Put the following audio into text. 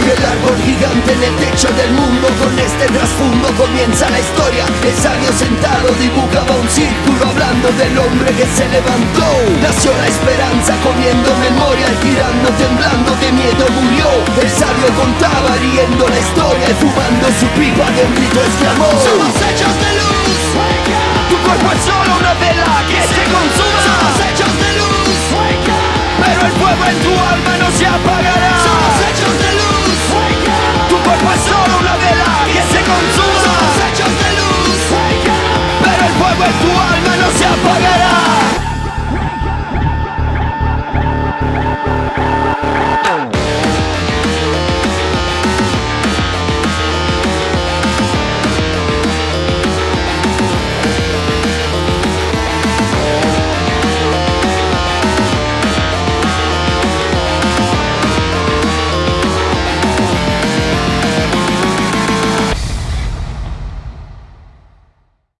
El árbol gigante en el techo del mundo. Con este trasfondo comienza la historia. El sabio sentado dibujaba un círculo Hablando del hombre que se levantó. Nació la esperanza comiendo memoria Girando, temblando, el sabio contaba riendo la historia y fumando su pipa de un grito exclamó Somos hechos de luz, Wake up. tu cuerpo es solo una vela que se consuma Somos hechos de luz, Wake up. pero el fuego en tu alma no se apagará